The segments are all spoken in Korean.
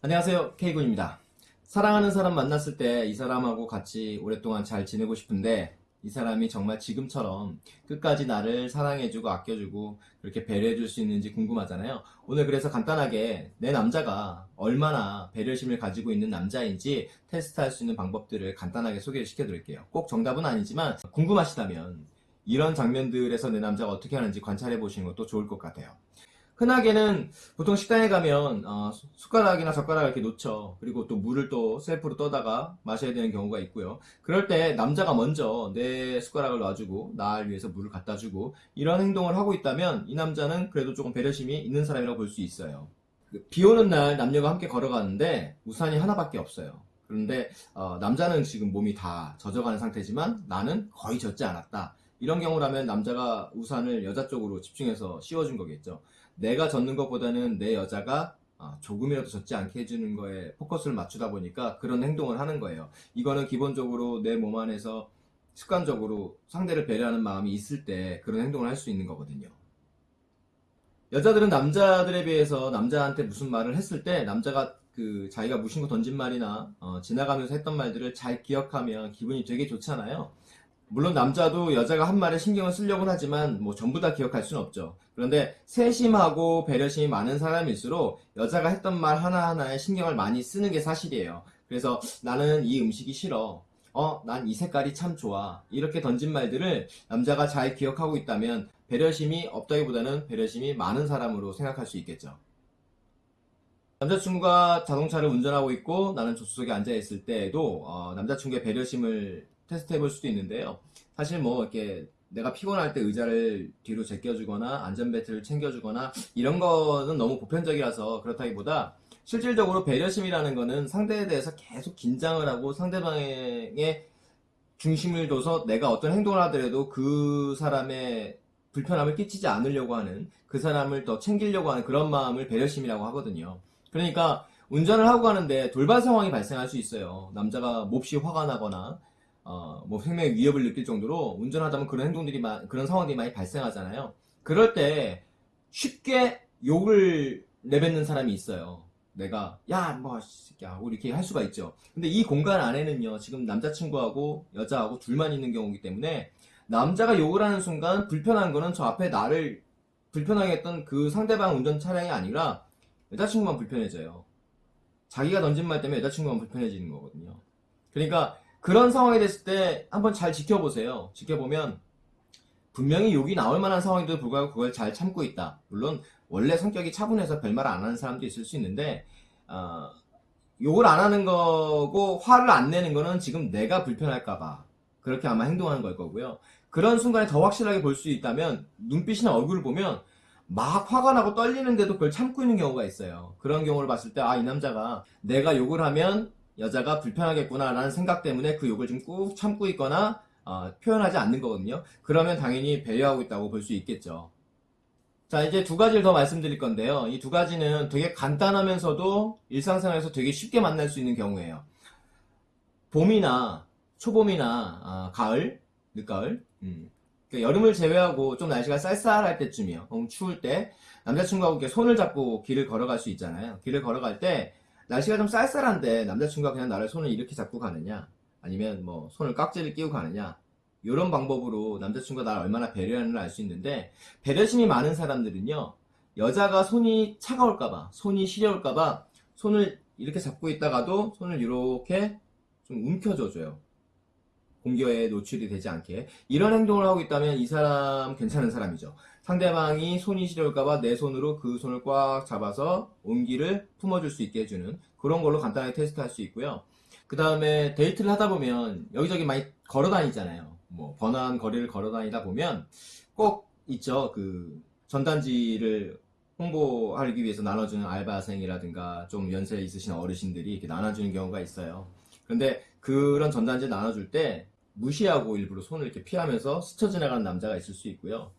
안녕하세요. K군입니다. 사랑하는 사람 만났을 때 이 사람하고 같이 오랫동안 잘 지내고 싶은데 이 사람이 정말 지금처럼 끝까지 나를 사랑해주고 아껴주고 그렇게 배려해줄 수 있는지 궁금하잖아요. 오늘 그래서 간단하게 내 남자가 얼마나 배려심을 가지고 있는 남자인지 테스트할 수 있는 방법들을 간단하게 소개를 시켜드릴게요. 꼭 정답은 아니지만 궁금하시다면 이런 장면들에서 내 남자가 어떻게 하는지 관찰해 보시는 것도 좋을 것 같아요 흔하게는 보통 식당에 가면 어, 숟가락이나 젓가락을 이렇게 놓죠. 그리고 또 물을 또 셀프로 떠다가 마셔야 되는 경우가 있고요. 그럴 때 남자가 먼저 내 숟가락을 놔주고 나를 위해서 물을 갖다 주고 이런 행동을 하고 있다면 이 남자는 그래도 조금 배려심이 있는 사람이라고 볼 수 있어요. 그비 오는 날 남녀가 함께 걸어가는데 우산이 하나밖에 없어요. 그런데 어, 남자는 지금 몸이 다 젖어가는 상태지만 나는 거의 젖지 않았다. 이런 경우라면 남자가 우산을 여자 쪽으로 집중해서 씌워준 거겠죠. 내가 젖는 것보다는 내 여자가 아, 조금이라도 젖지 않게 해주는 거에 포커스를 맞추다 보니까 그런 행동을 하는 거예요. 이거는 기본적으로 내 몸 안에서 습관적으로 상대를 배려하는 마음이 있을 때 그런 행동을 할 수 있는 거거든요. 여자들은 남자들에 비해서 남자한테 무슨 말을 했을 때 남자가 그 자기가 무심코 던진 말이나 어, 지나가면서 했던 말들을 잘 기억하면 기분이 되게 좋잖아요. 물론 남자도 여자가 한 말에 신경을 쓰려고는 하지만 뭐 전부 다 기억할 수는 없죠. 그런데 세심하고 배려심이 많은 사람일수록 여자가 했던 말 하나하나에 신경을 많이 쓰는 게 사실이에요. 그래서 나는 이 음식이 싫어. 어, 난 이 색깔이 참 좋아. 이렇게 던진 말들을 남자가 잘 기억하고 있다면 배려심이 없다기보다는 배려심이 많은 사람으로 생각할 수 있겠죠. 남자친구가 자동차를 운전하고 있고 나는 조수석에 앉아 있을 때에도 어, 남자친구의 배려심을 테스트 해 볼 수도 있는데요. 사실 뭐 이렇게 내가 피곤할 때 의자를 뒤로 제껴주거나 안전벨트를 챙겨주거나 이런 거는 너무 보편적이라서 그렇다기보다 실질적으로 배려심이라는 거는 상대에 대해서 계속 긴장을 하고 상대방의 중심을 둬서 내가 어떤 행동을 하더라도 그 사람의 불편함을 끼치지 않으려고 하는 그 사람을 더 챙기려고 하는 그런 마음을 배려심이라고 하거든요. 그러니까 운전을 하고 가는데 돌발 상황이 발생할 수 있어요. 남자가 몹시 화가 나거나 어, 뭐 생명의 위협을 느낄 정도로 운전하다 보면 그런 행동들이 마- 그런 상황들이 많이 발생하잖아요. 그럴 때 쉽게 욕을 내뱉는 사람이 있어요. 내가 야뭐 야 우리 이렇게 할 수가 있죠. 근데 이 공간 안에는요 지금 남자친구하고 여자하고 둘만 있는 경우이기 때문에 남자가 욕을 하는 순간 불편한 거는 저 앞에 나를 불편하게 했던 그 상대방 운전 차량이 아니라 여자친구만 불편해져요. 자기가 던진 말 때문에 여자친구만 불편해지는 거거든요. 그러니까 그런 상황이 됐을 때 한번 잘 지켜보세요. 지켜보면 분명히 욕이 나올 만한 상황인데도 불구하고 그걸 잘 참고 있다. 물론 원래 성격이 차분해서 별말 안 하는 사람도 있을 수 있는데 어, 욕을 안 하는 거고 화를 안 내는 거는 지금 내가 불편할까봐 그렇게 아마 행동하는 걸 거고요. 그런 순간에 더 확실하게 볼 수 있다면 눈빛이나 얼굴을 보면 막 화가 나고 떨리는데도 그걸 참고 있는 경우가 있어요. 그런 경우를 봤을 때 아 이 남자가 내가 욕을 하면 여자가 불편하겠구나라는 생각 때문에 그 욕을 좀 꾹 참고 있거나 어, 표현하지 않는 거거든요. 그러면 당연히 배려하고 있다고 볼 수 있겠죠. 자 이제 두 가지를 더 말씀드릴 건데요. 이 두 가지는 되게 간단하면서도 일상생활에서 되게 쉽게 만날 수 있는 경우예요. 봄이나 초봄이나 아, 가을, 늦가을, 음. 그러니까 여름을 제외하고 좀 날씨가 쌀쌀할 때쯤이요. 추울 때 남자친구하고 이렇게 손을 잡고 길을 걸어갈 수 있잖아요. 길을 걸어갈 때 날씨가 좀 쌀쌀한데 남자친구가 그냥 나를 손을 이렇게 잡고 가느냐? 아니면 뭐 손을 깍지를 끼고 가느냐? 이런 방법으로 남자친구가 나를 얼마나 배려하는지를 알수 있는데 배려심이 많은 사람들은요 여자가 손이 차가울까봐 손이 시려울까봐 손을 이렇게 잡고 있다가도 손을 이렇게 좀 움켜줘줘요. 공기에 노출이 되지 않게. 이런 행동을 하고 있다면 이 사람 괜찮은 사람이죠 상대방이 손이 시려울까봐 내 손으로 그 손을 꽉 잡아서 온기를 품어줄 수 있게 해주는 그런 걸로 간단하게 테스트할 수 있고요. 그 다음에 데이트를 하다 보면 여기저기 많이 걸어 다니잖아요. 뭐 번화한 거리를 걸어 다니다 보면 꼭 있죠. 그 전단지를 홍보하기 위해서 나눠주는 알바생이라든가 좀 연세 있으신 어르신들이 이렇게 나눠주는 경우가 있어요. 근데 그런 전단지 나눠줄 때 무시하고 일부러 손을 이렇게 피하면서 스쳐 지나가는 남자가 있을 수 있고요.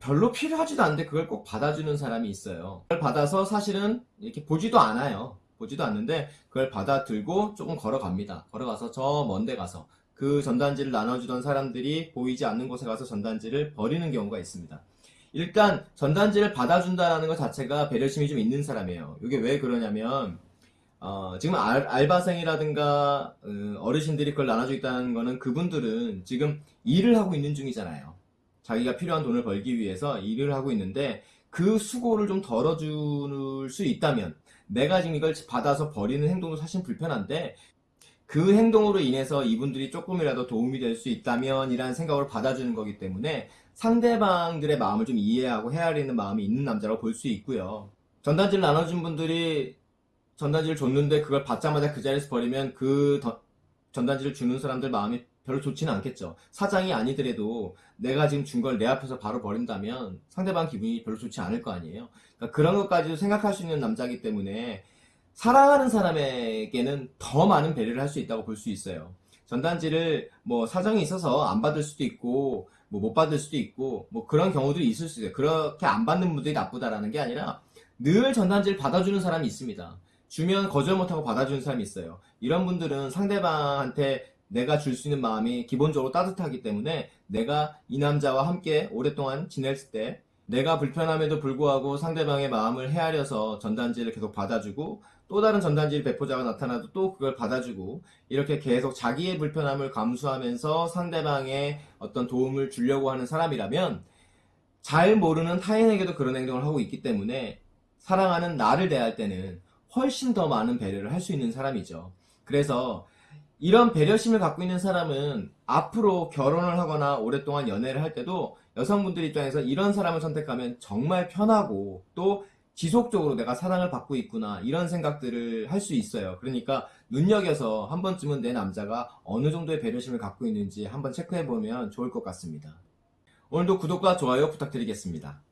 별로 필요하지도 않은데 그걸 꼭 받아주는 사람이 있어요. 그걸 받아서 사실은 이렇게 보지도 않아요. 보지도 않는데 그걸 받아 들고 조금 걸어갑니다. 걸어가서 저 먼데 가서 그 전단지를 나눠주던 사람들이 보이지 않는 곳에 가서 전단지를 버리는 경우가 있습니다. 일단 전단지를 받아준다는 것 자체가 배려심이 좀 있는 사람이에요. 이게 왜 그러냐면 어, 지금 알, 알바생이라든가 어, 어르신들이 그걸 나눠주겠다는 거는 그분들은 지금 일을 하고 있는 중이잖아요. 자기가 필요한 돈을 벌기 위해서 일을 하고 있는데 그 수고를 좀 덜어줄 수 있다면 내가 지금 이걸 받아서 버리는 행동도 사실 불편한데 그 행동으로 인해서 이분들이 조금이라도 도움이 될 수 있다면 이라는 생각으로 받아주는 거기 때문에 상대방들의 마음을 좀 이해하고 헤아리는 마음이 있는 남자라고 볼 수 있고요. 전단지를 나눠준 분들이 전단지를 줬는데 그걸 받자마자 그 자리에서 버리면 그 더- 전단지를 주는 사람들 마음이 별로 좋지는 않겠죠. 사장이 아니더라도 내가 지금 준 걸 내 앞에서 바로 버린다면 상대방 기분이 별로 좋지 않을 거 아니에요. 그러니까 그런 것까지도 생각할 수 있는 남자이기 때문에 사랑하는 사람에게는 더 많은 배려를 할 수 있다고 볼 수 있어요. 전단지를 뭐 사정이 있어서 안 받을 수도 있고 뭐 못 받을 수도 있고 뭐 그런 경우들이 있을 수 있어요. 그렇게 안 받는 분들이 나쁘다라는 게 아니라 늘 전단지를 받아주는 사람이 있습니다. 주면 거절 못하고 받아주는 사람이 있어요. 이런 분들은 상대방한테 내가 줄 수 있는 마음이 기본적으로 따뜻하기 때문에 내가 이 남자와 함께 오랫동안 지냈을 때 내가 불편함에도 불구하고 상대방의 마음을 헤아려서 전단지를 계속 받아주고 또 다른 전단지를 배포자가 나타나도 또 그걸 받아주고 이렇게 계속 자기의 불편함을 감수하면서 상대방의 어떤 도움을 주려고 하는 사람이라면 잘 모르는 타인에게도 그런 행동을 하고 있기 때문에 사랑하는 나를 대할 때는 훨씬 더 많은 배려를 할 수 있는 사람이죠. 그래서 이런 배려심을 갖고 있는 사람은 앞으로 결혼을 하거나 오랫동안 연애를 할 때도 여성분들 입장에서 이런 사람을 선택하면 정말 편하고 또 지속적으로 내가 사랑을 받고 있구나 이런 생각들을 할 수 있어요. 그러니까 눈여겨서 한 번쯤은 내 남자가 어느 정도의 배려심을 갖고 있는지 한번 체크해 보면 좋을 것 같습니다. 오늘도 구독과 좋아요 부탁드리겠습니다.